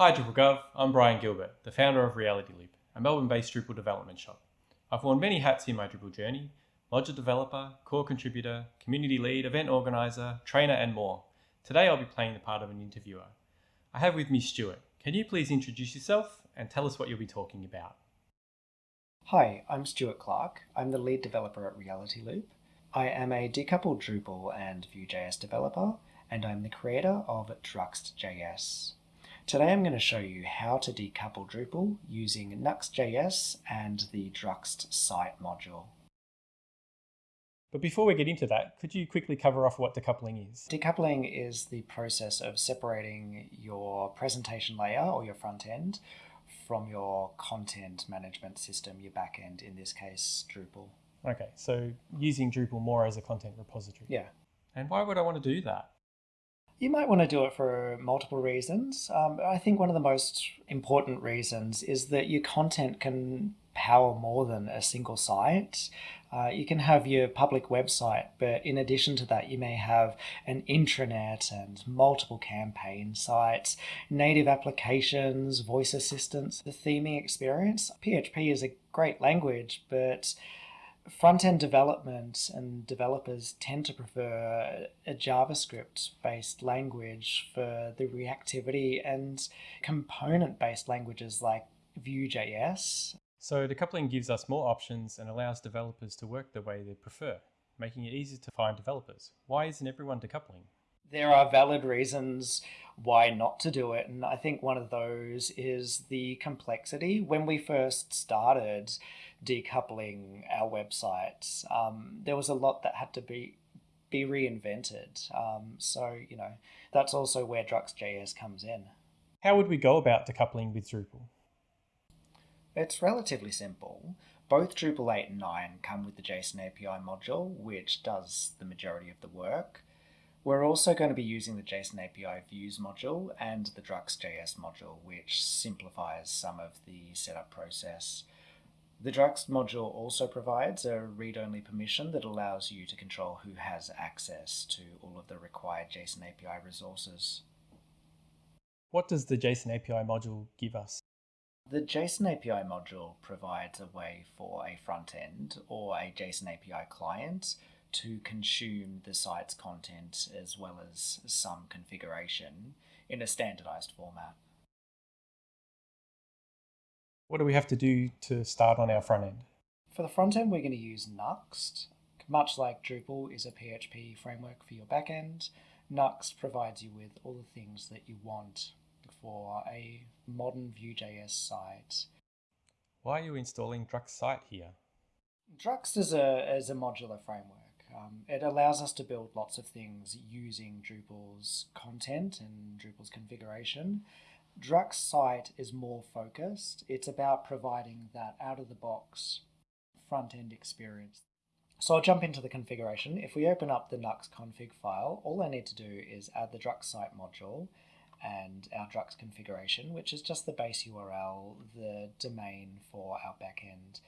Hi DrupalGov, I'm Brian Gilbert, the founder of Reality Loop, a Melbourne-based Drupal development shop. I've worn many hats in my Drupal journey, module developer, core contributor, community lead, event organizer, trainer and more. Today I'll be playing the part of an interviewer. I have with me Stuart. Can you please introduce yourself and tell us what you'll be talking about? Hi, I'm Stuart Clark. I'm the lead developer at Reality Loop. I am a decoupled Drupal and Vue.js developer, and I'm the creator of Druxt.js. Today I'm going to show you how to decouple Drupal using Nuxt.js and the Druxt site module. But before we get into that, could you quickly cover off what decoupling is? Decoupling is the process of separating your presentation layer or your front end from your content management system, your back end, in this case, Drupal. Okay, so using Drupal more as a content repository. Yeah. And why would I want to do that? You might want to do it for multiple reasons. Um, I think one of the most important reasons is that your content can power more than a single site. Uh, you can have your public website, but in addition to that, you may have an intranet and multiple campaign sites, native applications, voice assistants, the theming experience. PHP is a great language, but front end development and developers tend to prefer a JavaScript based language for the reactivity and component based languages like Vue.js. So decoupling gives us more options and allows developers to work the way they prefer, making it easier to find developers. Why isn't everyone decoupling? There are valid reasons why not to do it, and I think one of those is the complexity. When we first started, decoupling our websites, um, there was a lot that had to be be reinvented. Um, so you know that's also where Druxt.js comes in. How would we go about decoupling with Drupal? It's relatively simple. Both Drupal 8 and 9 come with the JSON API module, which does the majority of the work. We're also going to be using the JSON API views module and the Druxt.js module, which simplifies some of the setup process. The Druxt module also provides a read-only permission that allows you to control who has access to all of the required JSON API resources. What does the JSON API module give us? The JSON API module provides a way for a front end or a JSON API client to consume the site's content as well as some configuration in a standardized format. What do we have to do to start on our front end? For the front end, we're going to use Nuxt. Much like Drupal is a PHP framework for your backend, Nuxt provides you with all the things that you want for a modern Vue.js site. Why are you installing Druxt site here? Druxt is a, is a modular framework. Um, it allows us to build lots of things using Drupal's content and Drupal's configuration. Druxt site is more focused. It's about providing that out of the box front end experience. So I'll jump into the configuration. If we open up the Nuxt config file, all I need to do is add the Druxt site module and our Druxt configuration, which is just the base URL, the domain for our backend.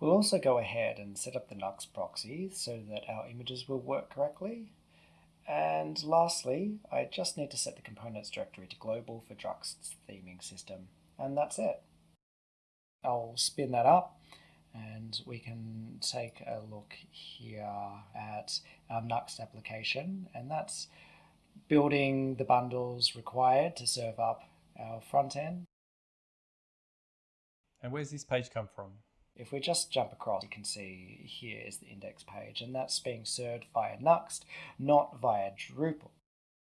We'll also go ahead and set up the Nuxt proxy so that our images will work correctly. And lastly, I just need to set the components directory to global for Druxt's theming system, and that's it. I'll spin that up and we can take a look here at our Nuxt application, and that's building the bundles required to serve up our front end. And where's this page come from? If we just jump across, you can see here is the index page, and that's being served via Nuxt, not via Drupal.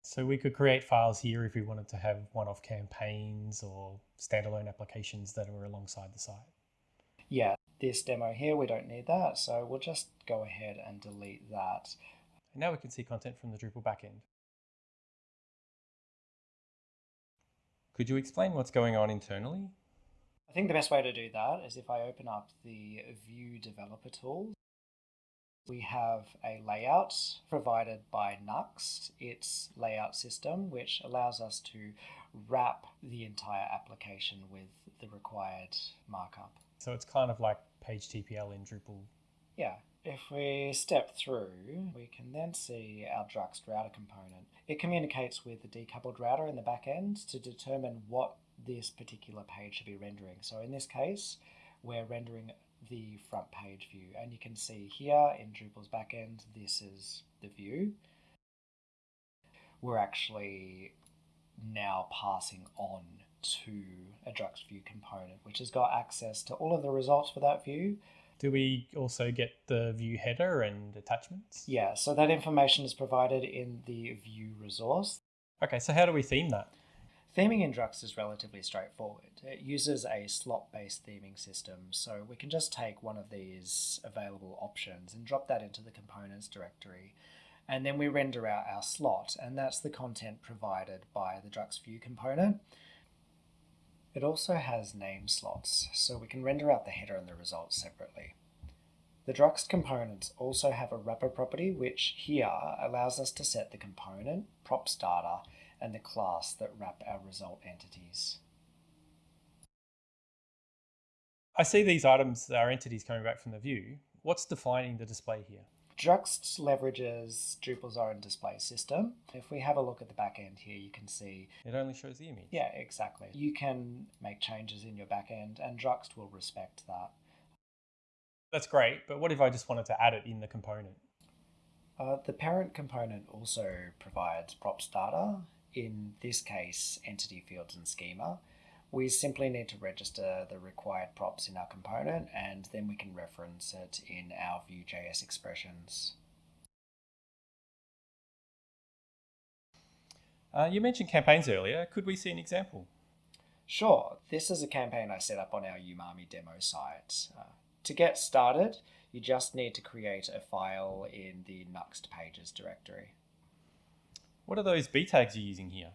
So we could create files here if we wanted to have one-off campaigns or standalone applications that are alongside the site. Yeah, this demo here, we don't need that, so we'll just go ahead and delete that. And now we can see content from the Drupal backend. Could you explain what's going on internally? I think the best way to do that is if I open up the Vue developer tool. We have a layout provided by Nuxt, its layout system, which allows us to wrap the entire application with the required markup. So it's kind of like page TPL in Drupal. Yeah, If we step through, we can then see our Druxt router component. It communicates with the decoupled router in the back end to determine what this particular page should be rendering. So in this case, we're rendering the front page view. And you can see here in Drupal's backend, this is the view. We're actually now passing on to a Druxt view component, which has got access to all of the results for that view. Do we also get the view header and attachments? Yeah, so that information is provided in the view resource. Okay, so how do we theme that? Theming in Druxt is relatively straightforward. It uses a slot-based theming system, so we can just take one of these available options and drop that into the components directory, and then we render out our slot, and that's the content provided by the Druxt view component. It also has name slots, so we can render out the header and the results separately. The Druxt components also have a wrapper property, which here allows us to set the component, props data, and the class that wrap our result entities. I see these items are entities coming back from the view. What's defining the display here? Druxt leverages Drupal's own display system. If we have a look at the back end here, you can see it only shows the image. Yeah, exactly. You can make changes in your back end, and Druxt will respect that. That's great, but what if I just wanted to add it in the component? Uh, the parent component also provides props data in this case, entity fields and schema, we simply need to register the required props in our component and then we can reference it in our Vue.js expressions. Uh, you mentioned campaigns earlier. Could we see an example? Sure. This is a campaign I set up on our Umami demo site. Uh, to get started, you just need to create a file in the Nuxt pages directory. What are those B tags you're using here?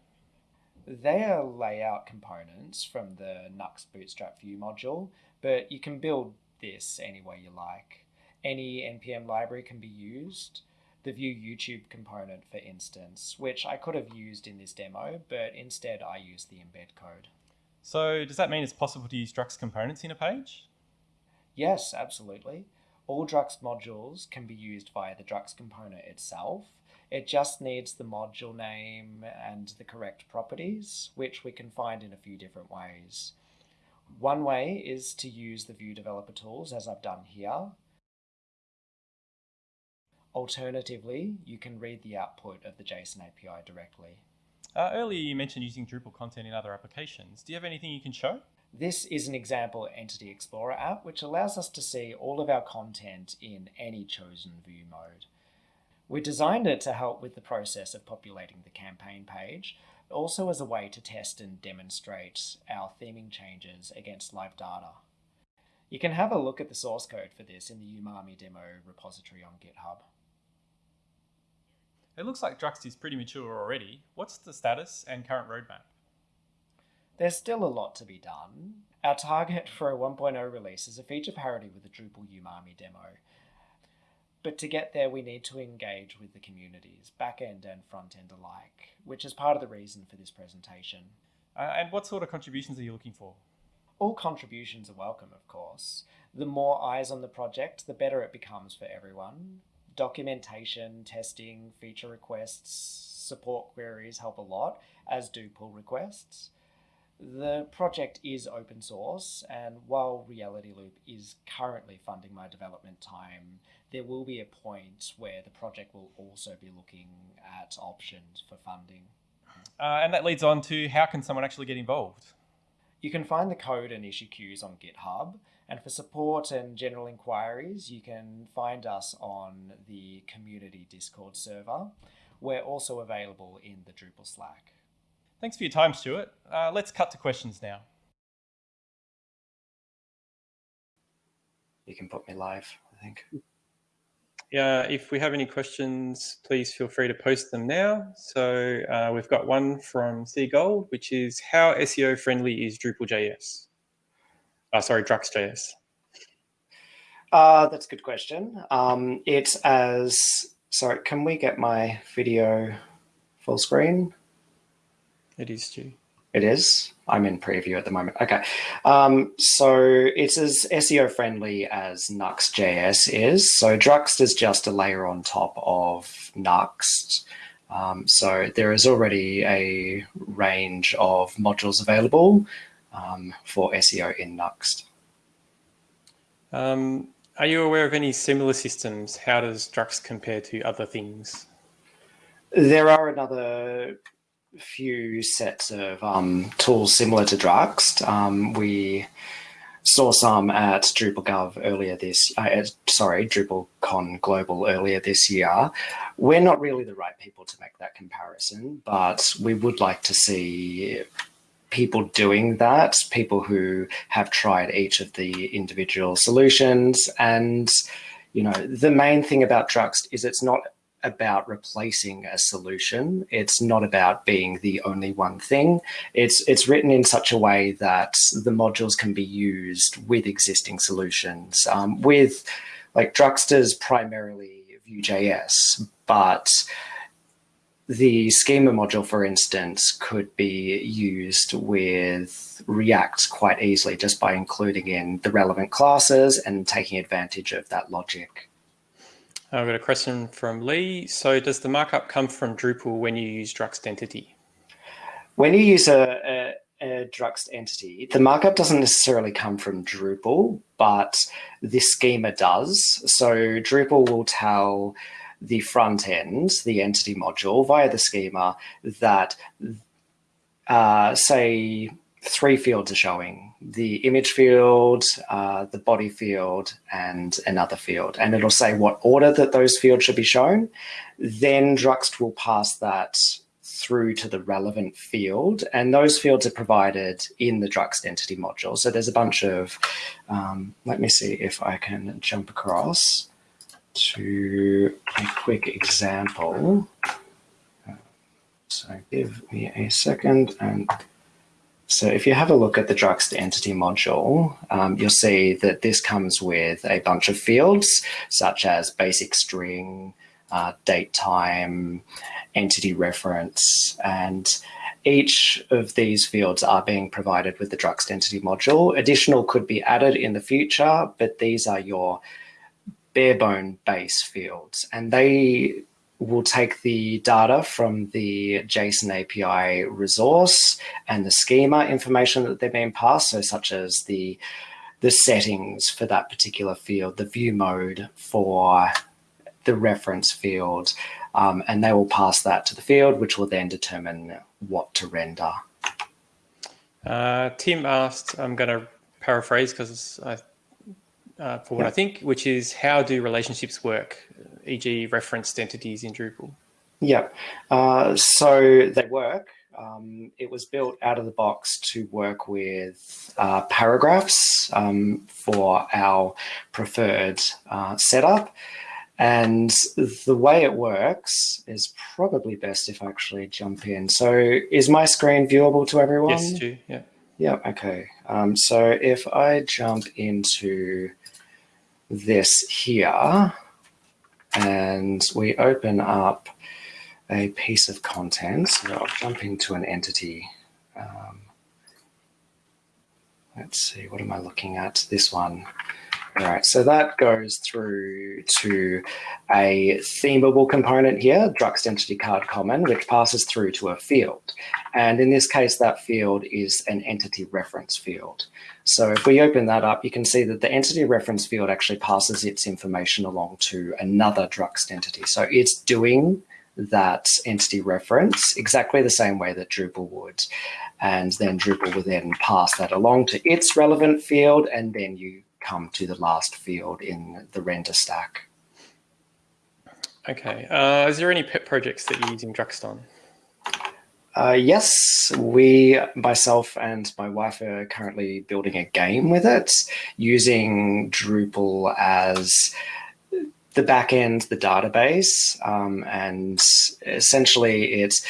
They are layout components from the Nuxt Bootstrap Vue module, but you can build this any way you like. Any NPM library can be used. The Vue YouTube component, for instance, which I could have used in this demo, but instead I used the embed code. So does that mean it's possible to use Druxt components in a page? Yes, absolutely. All Druxt modules can be used via the Druxt component itself, it just needs the module name and the correct properties, which we can find in a few different ways. One way is to use the Vue developer tools as I've done here. Alternatively, you can read the output of the JSON API directly. Uh, earlier you mentioned using Drupal content in other applications. Do you have anything you can show? This is an example Entity Explorer app, which allows us to see all of our content in any chosen view mode. We designed it to help with the process of populating the campaign page, also as a way to test and demonstrate our theming changes against live data. You can have a look at the source code for this in the Umami demo repository on GitHub. It looks like Druxt is pretty mature already. What's the status and current roadmap? There's still a lot to be done. Our target for a 1.0 release is a feature parity with the Drupal Umami demo, but to get there, we need to engage with the communities, back end and front end alike, which is part of the reason for this presentation. Uh, and what sort of contributions are you looking for? All contributions are welcome, of course. The more eyes on the project, the better it becomes for everyone. Documentation, testing, feature requests, support queries help a lot, as do pull requests. The project is open source, and while Reality Loop is currently funding my development time, there will be a point where the project will also be looking at options for funding. Uh, and that leads on to how can someone actually get involved? You can find the code and issue queues on GitHub. And for support and general inquiries, you can find us on the community Discord server. We're also available in the Drupal Slack. Thanks for your time, Stuart. Uh, let's cut to questions now. You can put me live, I think. Yeah, if we have any questions, please feel free to post them now. So uh, we've got one from C Gold, which is how SEO friendly is Drupal.js? Uh, sorry, Druxt.js. Uh, that's a good question. Um, it's as, sorry, can we get my video full screen? It is, Stu. It is. I'm in preview at the moment. Okay. Um, so it's as SEO friendly as Nuxt.js is. So Druxt is just a layer on top of Nuxt. Um, so there is already a range of modules available um, for SEO in Nuxt. Um, are you aware of any similar systems? How does Druxt compare to other things? There are another few sets of um, tools similar to Druxt. Um, we saw some at DrupalGov earlier this, uh, sorry, DrupalCon Global earlier this year. We're not really the right people to make that comparison, but we would like to see people doing that, people who have tried each of the individual solutions. And, you know, the main thing about Druxt is it's not about replacing a solution. It's not about being the only one thing. It's it's written in such a way that the modules can be used with existing solutions. Um, with like Druxter's primarily Vue.js, but the schema module, for instance, could be used with React quite easily just by including in the relevant classes and taking advantage of that logic. I've got a question from Lee. So does the markup come from Drupal when you use Druxt entity? When you use a, a, a Druxt entity, the markup doesn't necessarily come from Drupal, but the schema does. So Drupal will tell the front end, the entity module via the schema that, uh, say, three fields are showing, the image field, uh, the body field, and another field. And it'll say what order that those fields should be shown. Then Druxt will pass that through to the relevant field. And those fields are provided in the Druxt entity module. So there's a bunch of, um, let me see if I can jump across to a quick example. So give me a second and so if you have a look at the Druxt entity module, um, you'll see that this comes with a bunch of fields such as basic string, uh, date time, entity reference, and each of these fields are being provided with the Druxt entity module. Additional could be added in the future, but these are your bare bone base fields and they will take the data from the JSON API resource and the schema information that they're being passed, so such as the, the settings for that particular field, the view mode for the reference field, um, and they will pass that to the field, which will then determine what to render. Uh, Tim asked, I'm going to paraphrase because I uh, for what I think, which is how do relationships work, e.g. referenced entities in Drupal? Yeah, uh, so they work. Um, it was built out of the box to work with uh, paragraphs um, for our preferred uh, setup. And the way it works is probably best if I actually jump in. So is my screen viewable to everyone? Yes, Stu, yeah. Yeah, okay. Um, so if I jump into this here and we open up a piece of content. So I'll jump into an entity. Um, let's see, what am I looking at? This one. All right, so that goes through to a themable component here, Druxt entity card common, which passes through to a field. And in this case, that field is an entity reference field. So if we open that up, you can see that the entity reference field actually passes its information along to another Druxt entity. So it's doing that entity reference exactly the same way that Drupal would. And then Drupal will then pass that along to its relevant field, and then you come to the last field in the render stack. Okay. Uh, is there any pet projects that you're using Druxt on? Uh, yes, we, myself and my wife are currently building a game with it using Drupal as the backend, the database, um, and essentially it's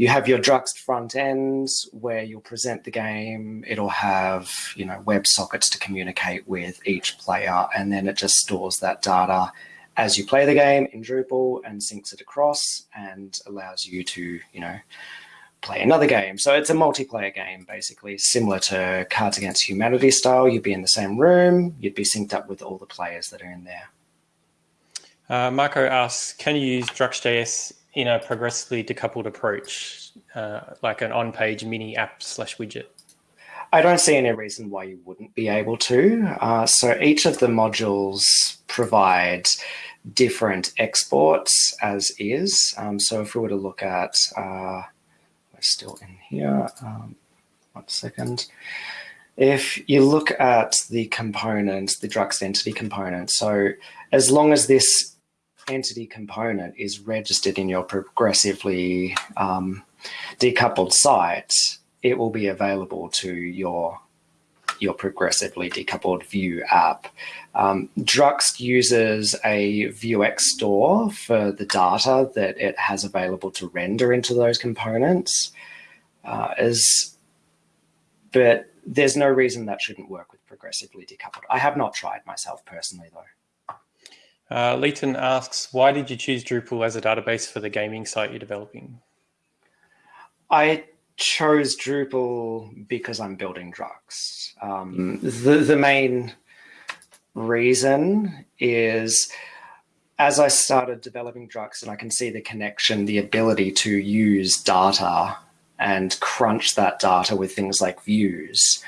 you have your Druxt front ends where you'll present the game. It'll have, you know, web sockets to communicate with each player, and then it just stores that data as you play the game in Drupal and syncs it across and allows you to, you know, play another game. So it's a multiplayer game, basically, similar to Cards Against Humanity style. You'd be in the same room, you'd be synced up with all the players that are in there. Uh, Marco asks, can you use Druxt.js in a progressively decoupled approach, uh, like an on-page mini app slash widget? I don't see any reason why you wouldn't be able to. Uh, so each of the modules provide different exports as is. Um, so if we were to look at, uh, we're still in here, um, one second. If you look at the component, the Druxt entity component, so as long as this entity component is registered in your progressively um, decoupled site, it will be available to your your progressively decoupled Vue app. Um, Druxt uses a Vuex store for the data that it has available to render into those components. Uh, is, but there's no reason that shouldn't work with progressively decoupled. I have not tried myself personally though. Uh, Leighton asks, why did you choose Drupal as a database for the gaming site you're developing? I chose Drupal because I'm building Druxt. Um, the, the main reason is as I started developing Druxt and I can see the connection, the ability to use data and crunch that data with things like views,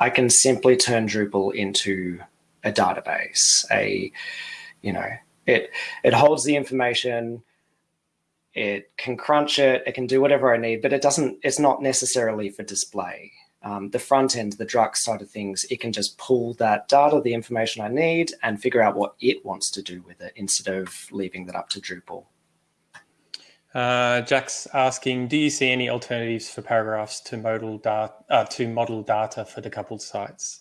I can simply turn Drupal into a database, a, you know, it, it holds the information, it can crunch it, it can do whatever I need, but it doesn't, it's not necessarily for display. Um, the front end, the Druxt side of things, it can just pull that data, the information I need, and figure out what it wants to do with it instead of leaving that up to Drupal. Uh, Jack's asking, do you see any alternatives for paragraphs to model data uh, to model data for decoupled sites?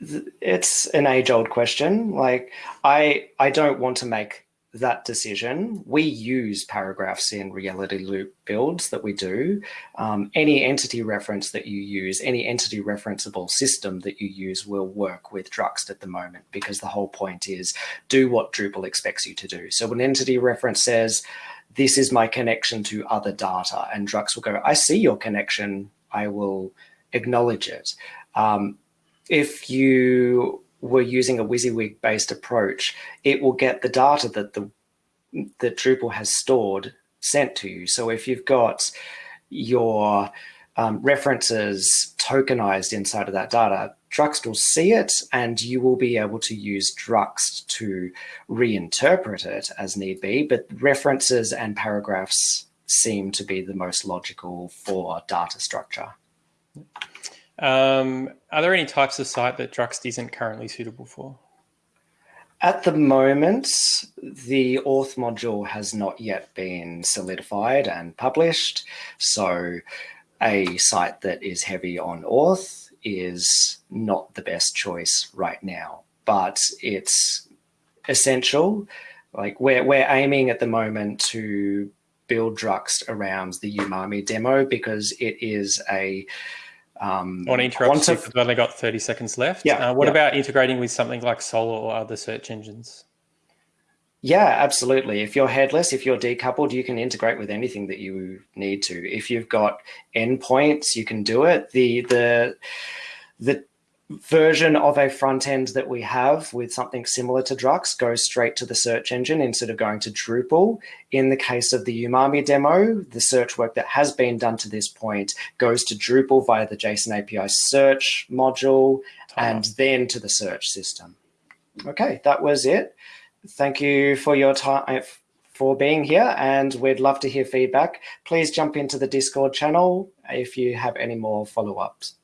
It's an age-old question. Like I, I don't want to make that decision, we use paragraphs in Reality Loop builds that we do. Um, any entity reference that you use, any entity referenceable system that you use will work with Druxt at the moment because the whole point is do what Drupal expects you to do. So an entity reference says, this is my connection to other data and Druxt will go, I see your connection, I will acknowledge it. Um, if you we're using a WYSIWYG based approach, it will get the data that the that Drupal has stored sent to you. So if you've got your um, references tokenized inside of that data, Druxt will see it and you will be able to use Druxt to reinterpret it as need be, but references and paragraphs seem to be the most logical for data structure. Um, are there any types of site that Druxt isn't currently suitable for? At the moment, the auth module has not yet been solidified and published. So a site that is heavy on auth is not the best choice right now, but it's essential. Like we're, we're aiming at the moment to build Druxt around the Umami demo because it is a um, I want to interrupt you we've only got 30 seconds left. Yeah. Uh, what yeah. about integrating with something like Solr or other search engines? Yeah, absolutely. If you're headless, if you're decoupled, you can integrate with anything that you need to. If you've got endpoints, you can do it. The the the version of a front end that we have with something similar to Druxt goes straight to the search engine instead of going to Drupal. In the case of the Umami demo, the search work that has been done to this point goes to Drupal via the JSON API search module and then to the search system. Okay, that was it. Thank you for your time for being here and we'd love to hear feedback. Please jump into the Discord channel if you have any more follow-ups.